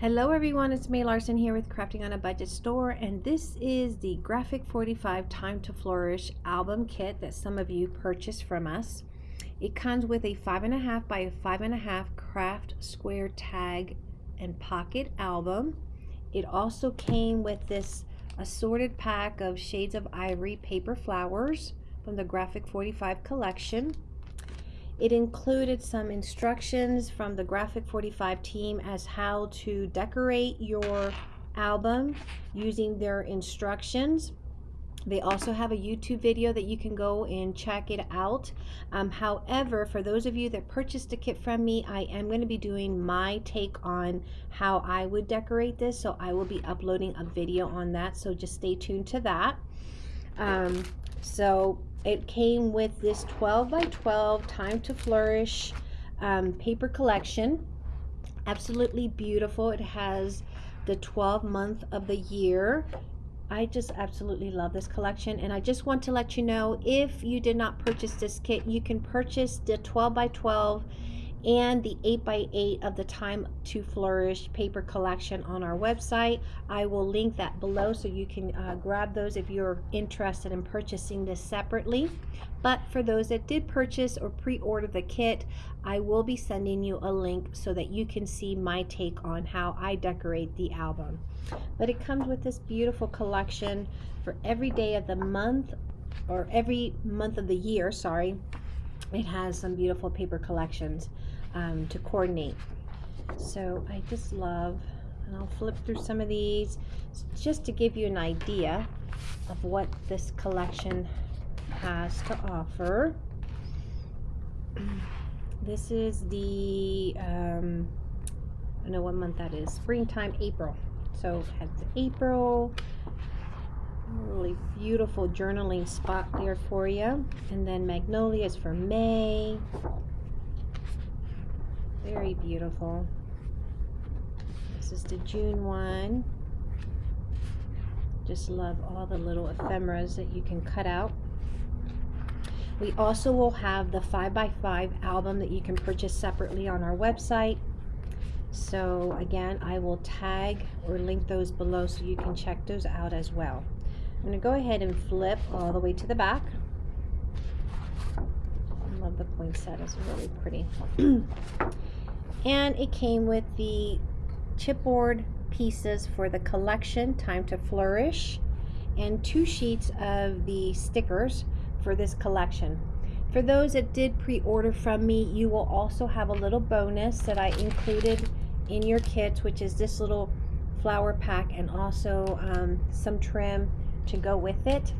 Hello everyone, it's May Larson here with Crafting on a Budget Store and this is the Graphic 45 Time to Flourish album kit that some of you purchased from us. It comes with a 5.5 by 5.5 craft square tag and pocket album. It also came with this assorted pack of Shades of Ivory paper flowers from the Graphic 45 collection. It included some instructions from the Graphic 45 team as how to decorate your album using their instructions. They also have a YouTube video that you can go and check it out. Um, however, for those of you that purchased a kit from me, I am going to be doing my take on how I would decorate this. So I will be uploading a video on that. So just stay tuned to that. Um, so it came with this 12 by 12 Time to Flourish um, paper collection. Absolutely beautiful. It has the 12 month of the year. I just absolutely love this collection and I just want to let you know if you did not purchase this kit you can purchase the 12 by 12 and the 8x8 of the Time to Flourish paper collection on our website. I will link that below so you can uh, grab those if you're interested in purchasing this separately. But for those that did purchase or pre-order the kit, I will be sending you a link so that you can see my take on how I decorate the album. But it comes with this beautiful collection for every day of the month or every month of the year, sorry, it has some beautiful paper collections um, to coordinate. So I just love, and I'll flip through some of these just to give you an idea of what this collection has to offer. This is the, um, I don't know what month that is, springtime, April. So it has April, really beautiful journaling spot there for you. And then magnolias for May. Very beautiful. This is the June one. Just love all the little ephemeras that you can cut out. We also will have the 5x5 album that you can purchase separately on our website. So again, I will tag or link those below so you can check those out as well. I'm going to go ahead and flip all the way to the back. I love the poinsettias, really pretty. and it came with the chipboard pieces for the collection, Time to Flourish, and two sheets of the stickers for this collection. For those that did pre-order from me, you will also have a little bonus that I included in your kit, which is this little flower pack and also um, some trim to go with it.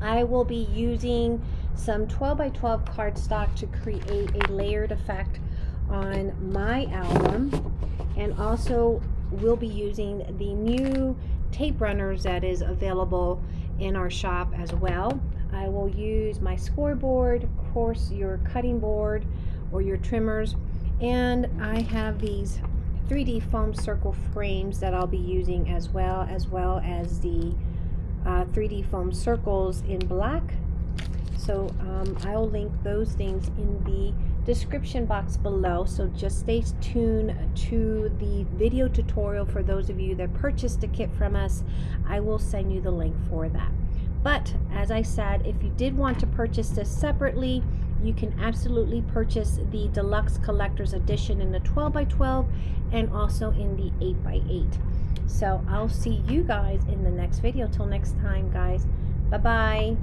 I will be using some 12 by 12 cardstock to create a layered effect on my album and also we'll be using the new tape runners that is available in our shop as well. I will use my scoreboard, of course your cutting board or your trimmers and I have these 3D foam circle frames that I'll be using as well as well as the uh, 3D foam circles in black. So um, I'll link those things in the description box below. So just stay tuned to the video tutorial for those of you that purchased a kit from us. I will send you the link for that. But as I said, if you did want to purchase this separately, you can absolutely purchase the deluxe collector's edition in the 12 by 12 and also in the 8 by 8 so I'll see you guys in the next video. Till next time, guys. Bye-bye.